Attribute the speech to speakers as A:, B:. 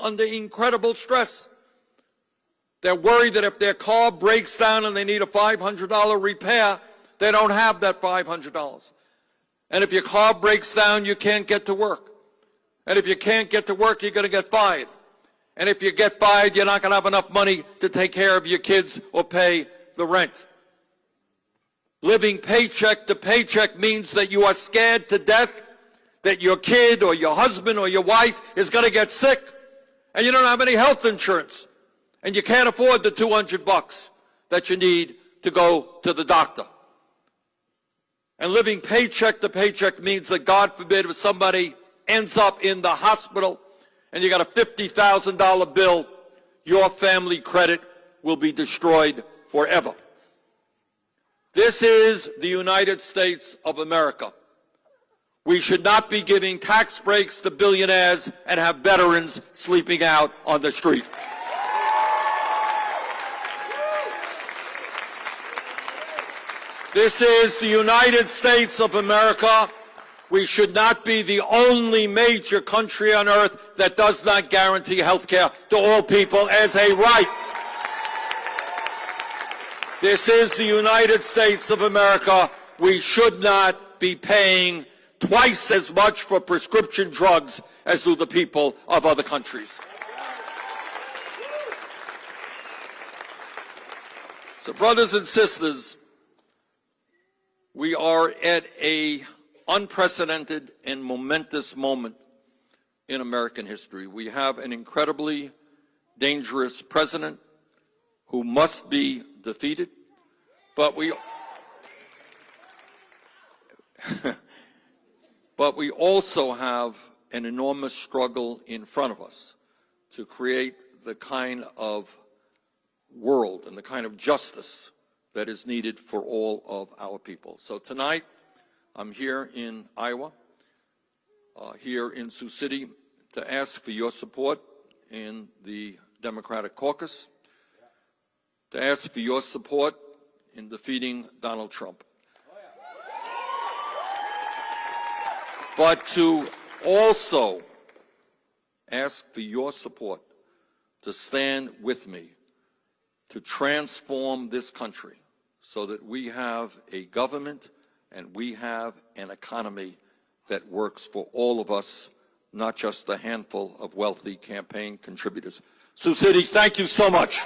A: under incredible stress. They're worried that if their car breaks down and they need a $500 repair, they don't have that $500. And if your car breaks down, you can't get to work. And if you can't get to work, you're going to get fired. And if you get fired, you're not going to have enough money to take care of your kids or pay the rent. Living paycheck to paycheck means that you are scared to death that your kid or your husband or your wife is going to get sick and you don't have any health insurance and you can't afford the 200 bucks that you need to go to the doctor. And living paycheck to paycheck means that God forbid if somebody ends up in the hospital and you got a $50,000 bill, your family credit will be destroyed forever. This is the United States of America. We should not be giving tax breaks to billionaires and have veterans sleeping out on the street. This is the United States of America. We should not be the only major country on earth that does not guarantee health care to all people as a right. This is the United States of America. We should not be paying twice as much for prescription drugs as do the people of other countries. So brothers and sisters, we are at a unprecedented and momentous moment in American history. We have an incredibly dangerous president who must be defeated, but we But we also have an enormous struggle in front of us to create the kind of world and the kind of justice that is needed for all of our people. So tonight, I'm here in Iowa, uh, here in Sioux City, to ask for your support in the Democratic caucus, to ask for your support in defeating Donald Trump. But to also ask for your support to stand with me to transform this country so that we have a government and we have an economy that works for all of us, not just a handful of wealthy campaign contributors. Sioux City, thank you so much.